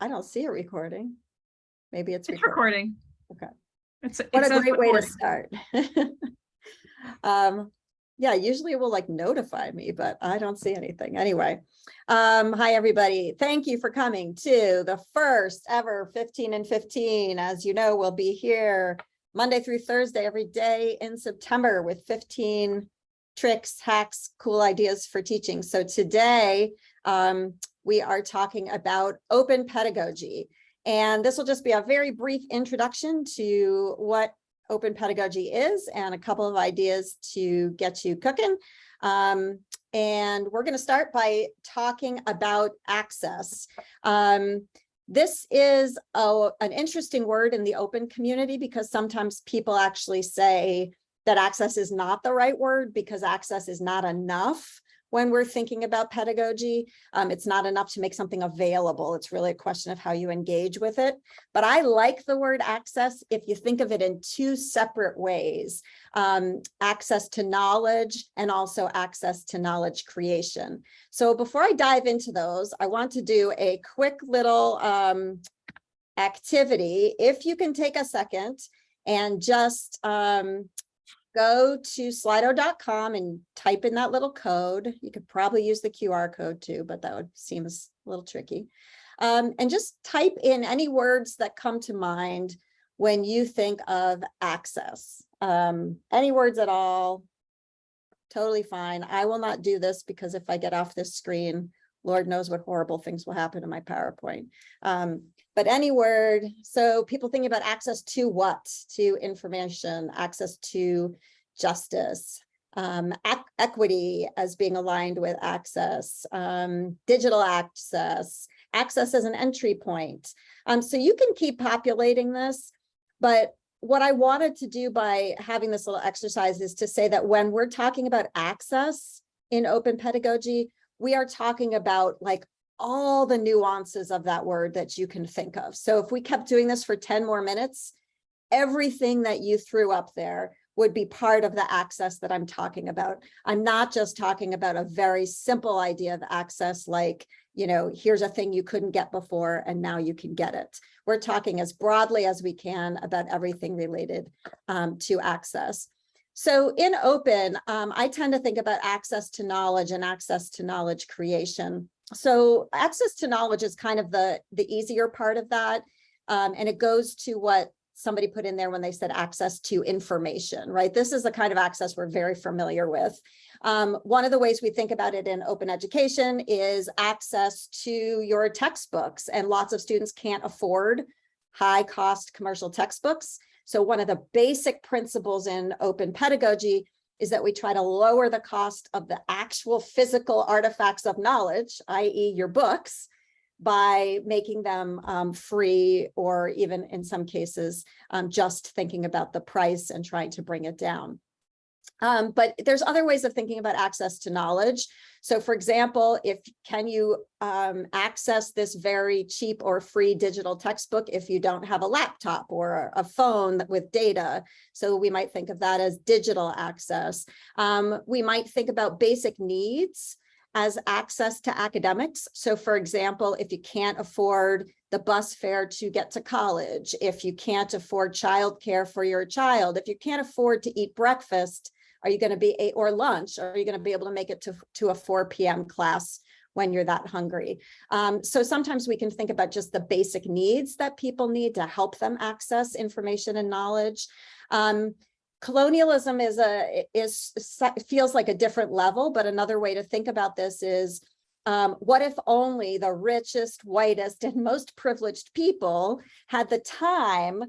I don't see a recording. Maybe it's It's recording. recording. Okay. It's. it What a great way to start. Um, yeah, usually it will like notify me, but I don't see anything. Anyway. Um, hi, everybody. Thank you for coming to the first ever fifteen and fifteen. As you know, we'll be here Monday through Thursday, every day in September with fifteen tricks, hacks, cool ideas for teaching. So today, um, we are talking about open pedagogy. And this will just be a very brief introduction to what open pedagogy is and a couple of ideas to get you cooking. Um, and we're going to start by talking about access. Um, this is a, an interesting word in the open community because sometimes people actually say that access is not the right word because access is not enough when we're thinking about pedagogy. Um, it's not enough to make something available. It's really a question of how you engage with it. But I like the word access if you think of it in two separate ways, um, access to knowledge and also access to knowledge creation. So before I dive into those, I want to do a quick little um, activity. If you can take a second and just um, go to slido.com and type in that little code. You could probably use the QR code too, but that would seem a little tricky. Um, and just type in any words that come to mind when you think of access. Um, any words at all, totally fine. I will not do this because if I get off this screen, Lord knows what horrible things will happen to my PowerPoint. Um, but any word, so people thinking about access to what? To information, access to justice, um, equity as being aligned with access, um, digital access, access as an entry point. Um, so you can keep populating this, but what I wanted to do by having this little exercise is to say that when we're talking about access in open pedagogy, we are talking about like all the nuances of that word that you can think of. So if we kept doing this for 10 more minutes, everything that you threw up there would be part of the access that I'm talking about. I'm not just talking about a very simple idea of access like, you know, here's a thing you couldn't get before and now you can get it. We're talking as broadly as we can about everything related um, to access. So in open, um, I tend to think about access to knowledge and access to knowledge creation. So access to knowledge is kind of the, the easier part of that. Um, and it goes to what somebody put in there when they said access to information, right? This is the kind of access we're very familiar with. Um, one of the ways we think about it in open education is access to your textbooks and lots of students can't afford high cost commercial textbooks. So one of the basic principles in open pedagogy is that we try to lower the cost of the actual physical artifacts of knowledge, i.e. your books, by making them um, free or even in some cases, um, just thinking about the price and trying to bring it down. Um, but there's other ways of thinking about access to knowledge. So for example, if can you um, access this very cheap or free digital textbook if you don't have a laptop or a phone with data? So we might think of that as digital access. Um, we might think about basic needs as access to academics. So for example, if you can't afford the bus fare to get to college, if you can't afford childcare for your child, if you can't afford to eat breakfast, are you going to be, a, or lunch, are you going to be able to make it to, to a 4 p.m. class when you're that hungry? Um, so sometimes we can think about just the basic needs that people need to help them access information and knowledge. Um, colonialism is a is feels like a different level, but another way to think about this is um, what if only the richest, whitest, and most privileged people had the time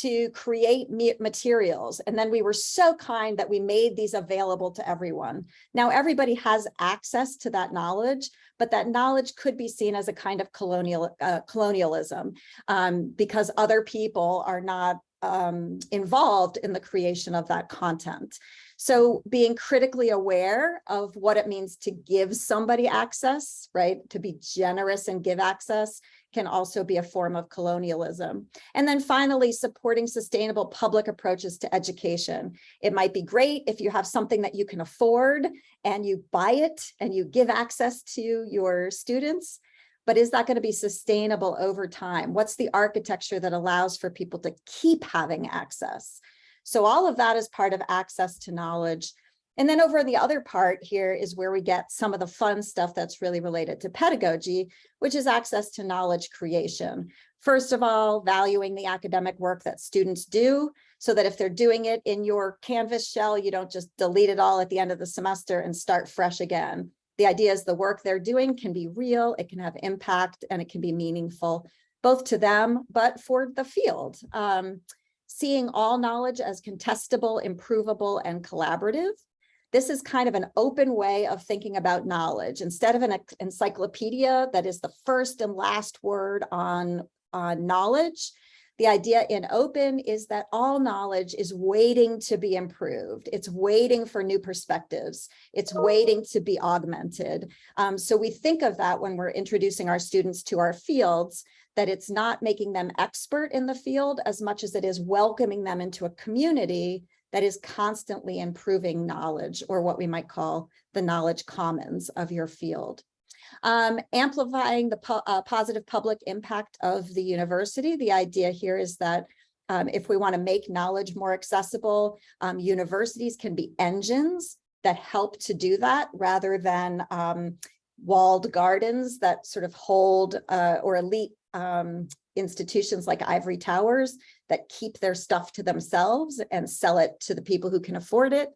to create materials. And then we were so kind that we made these available to everyone. Now everybody has access to that knowledge, but that knowledge could be seen as a kind of colonial uh, colonialism um, because other people are not um, involved in the creation of that content. So being critically aware of what it means to give somebody access, right? To be generous and give access can also be a form of colonialism. And then finally, supporting sustainable public approaches to education. It might be great if you have something that you can afford and you buy it and you give access to your students. but is that going to be sustainable over time? What's the architecture that allows for people to keep having access? So all of that is part of access to knowledge. And then over the other part here is where we get some of the fun stuff that's really related to pedagogy, which is access to knowledge creation. First of all, valuing the academic work that students do so that if they're doing it in your Canvas shell, you don't just delete it all at the end of the semester and start fresh again. The idea is the work they're doing can be real, it can have impact, and it can be meaningful, both to them, but for the field. Um, seeing all knowledge as contestable, improvable, and collaborative. This is kind of an open way of thinking about knowledge. Instead of an encyclopedia that is the first and last word on, on knowledge, the idea in open is that all knowledge is waiting to be improved. It's waiting for new perspectives. It's waiting to be augmented. Um, so we think of that when we're introducing our students to our fields, that it's not making them expert in the field as much as it is welcoming them into a community that is constantly improving knowledge or what we might call the knowledge commons of your field. Um, amplifying the po uh, positive public impact of the university. The idea here is that um, if we want to make knowledge more accessible, um, universities can be engines that help to do that rather than um, walled gardens that sort of hold uh, or elite um, institutions like ivory towers that keep their stuff to themselves and sell it to the people who can afford it.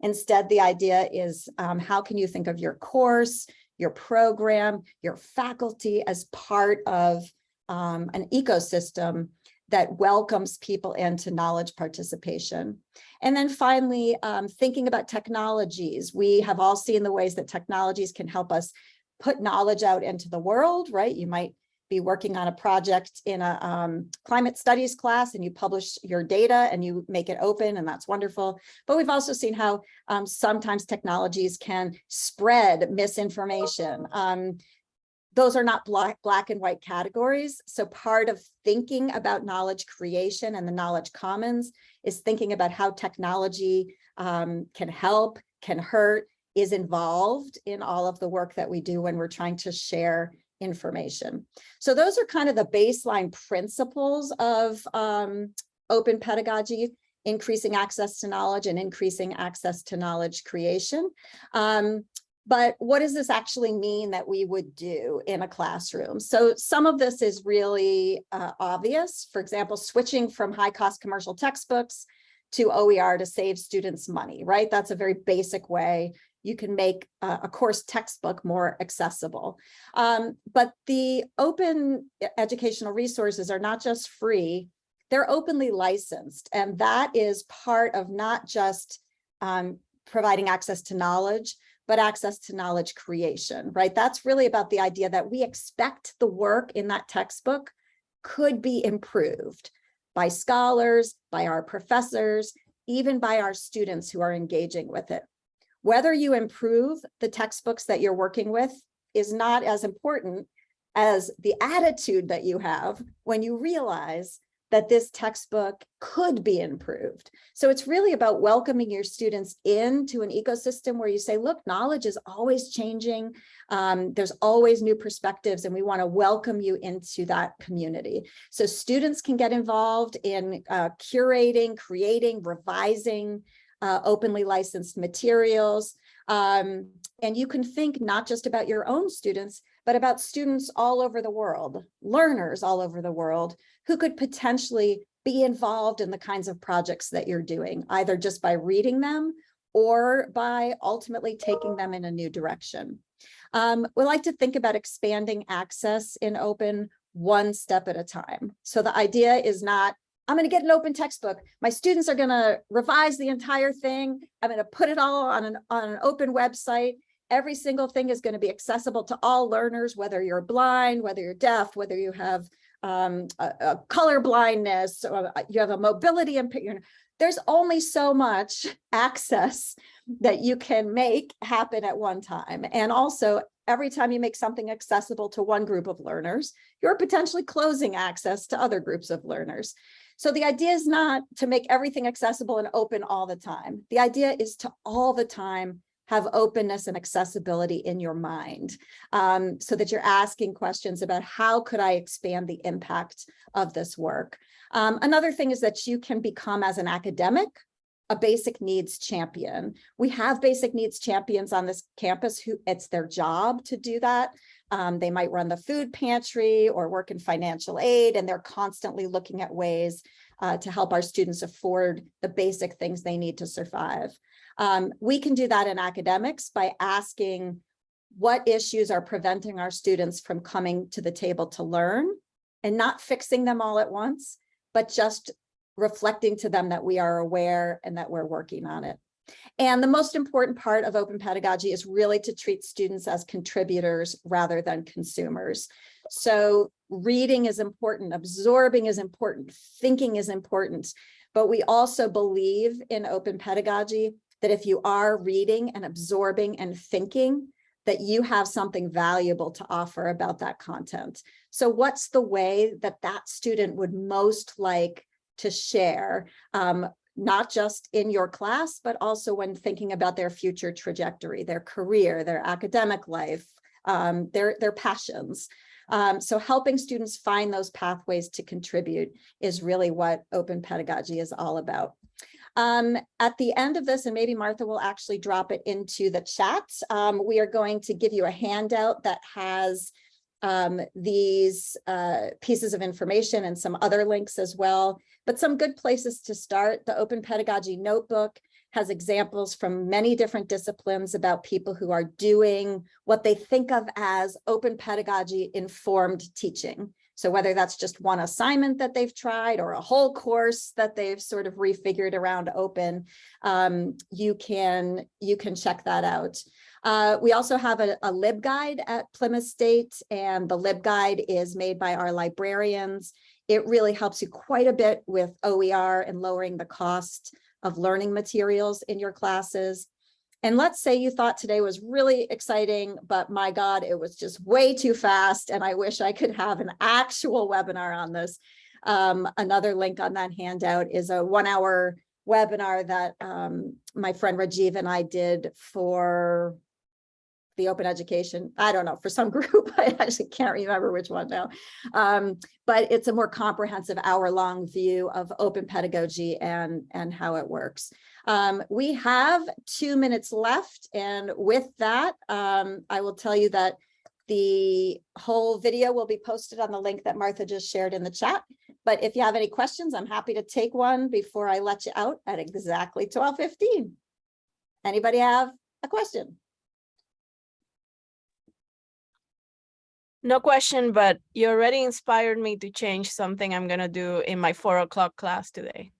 Instead, the idea is um, how can you think of your course, your program, your faculty as part of um, an ecosystem that welcomes people into knowledge participation. And then finally, um, thinking about technologies. We have all seen the ways that technologies can help us put knowledge out into the world, right? You might be working on a project in a um, climate studies class and you publish your data and you make it open and that's wonderful. But we've also seen how um, sometimes technologies can spread misinformation. Um, those are not black, black and white categories. So part of thinking about knowledge creation and the knowledge commons is thinking about how technology um, can help, can hurt, is involved in all of the work that we do when we're trying to share information. So those are kind of the baseline principles of um, open pedagogy, increasing access to knowledge and increasing access to knowledge creation. Um, but what does this actually mean that we would do in a classroom? So some of this is really uh, obvious. For example, switching from high cost commercial textbooks to OER to save students money, right? That's a very basic way you can make a, course textbook more accessible. Um, but the open educational resources are not just free, they're openly licensed. And that is part of not just um, providing access to knowledge, but access to knowledge creation, right? That's really about the idea that we expect the work in that textbook could be improved by scholars, by our professors, even by our students who are engaging with it. Whether you improve the textbooks that you're working with is not as important as the attitude that you have when you realize that this textbook could be improved. So it's really about welcoming your students into an ecosystem where you say, look, knowledge is always changing. Um, there's always new perspectives and we wanna welcome you into that community. So students can get involved in uh, curating, creating, revising, uh, openly licensed materials. Um, and you can think not just about your own students, but about students all over the world, learners all over the world, who could potentially be involved in the kinds of projects that you're doing, either just by reading them or by ultimately taking them in a new direction. Um, we like to think about expanding access in open one step at a time. So the idea is not I'm going to get an open textbook. My students are going to revise the entire thing. I'm going to put it all on an, on an open website. Every single thing is going to be accessible to all learners, whether you're blind, whether you're deaf, whether you have um, a, a color blindness, or you have a mobility impairment. There's only so much access that you can make happen at one time. And also every time you make something accessible to one group of learners, you're potentially closing access to other groups of learners. So the idea is not to make everything accessible and open all the time. The idea is to all the time have openness and accessibility in your mind. Um, so that you're asking questions about how could I expand the impact of this work? Um, another thing is that you can become as an academic, a basic needs champion. We have basic needs champions on this campus who it's their job to do that. Um, they might run the food pantry or work in financial aid, and they're constantly looking at ways uh, to help our students afford the basic things they need to survive. Um, we can do that in academics by asking what issues are preventing our students from coming to the table to learn and not fixing them all at once, but just reflecting to them that we are aware and that we're working on it. And the most important part of open pedagogy is really to treat students as contributors rather than consumers. So reading is important, absorbing is important, thinking is important, but we also believe in open pedagogy that if you are reading and absorbing and thinking, that you have something valuable to offer about that content. So what's the way that that student would most like to share, um, not just in your class, but also when thinking about their future trajectory, their career, their academic life, um, their, their passions. Um, so helping students find those pathways to contribute is really what open pedagogy is all about. Um, at the end of this, and maybe Martha will actually drop it into the chat, um, we are going to give you a handout that has um, these uh, pieces of information and some other links as well, but some good places to start. The Open Pedagogy Notebook has examples from many different disciplines about people who are doing what they think of as open pedagogy informed teaching. So whether that's just one assignment that they've tried or a whole course that they've sort of refigured around open, um, you can you can check that out. Uh, we also have a, a LibGuide at Plymouth State, and the LibGuide is made by our librarians. It really helps you quite a bit with OER and lowering the cost of learning materials in your classes. And let's say you thought today was really exciting, but my God, it was just way too fast. And I wish I could have an actual webinar on this. Um, another link on that handout is a one hour webinar that um, my friend Rajiv and I did for the open education, I don't know, for some group, I actually can't remember which one now. Um, but it's a more comprehensive hour long view of open pedagogy and, and how it works. Um, we have two minutes left. And with that, um, I will tell you that the whole video will be posted on the link that Martha just shared in the chat. But if you have any questions, I'm happy to take one before I let you out at exactly 12.15. Anybody have a question? No question, but you already inspired me to change something I'm gonna do in my four o'clock class today.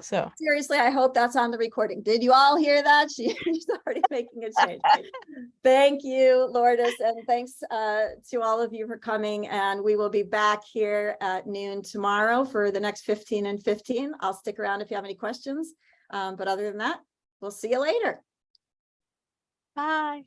So, Seriously, I hope that's on the recording. Did you all hear that? She- She's already making a change. Thank you, Lourdes, and thanks uh, to all of you for coming. And we will be back here at noon tomorrow for the next 15 and 15. I'll stick around if you have any questions. Um, But other than that, we'll see you later. bye.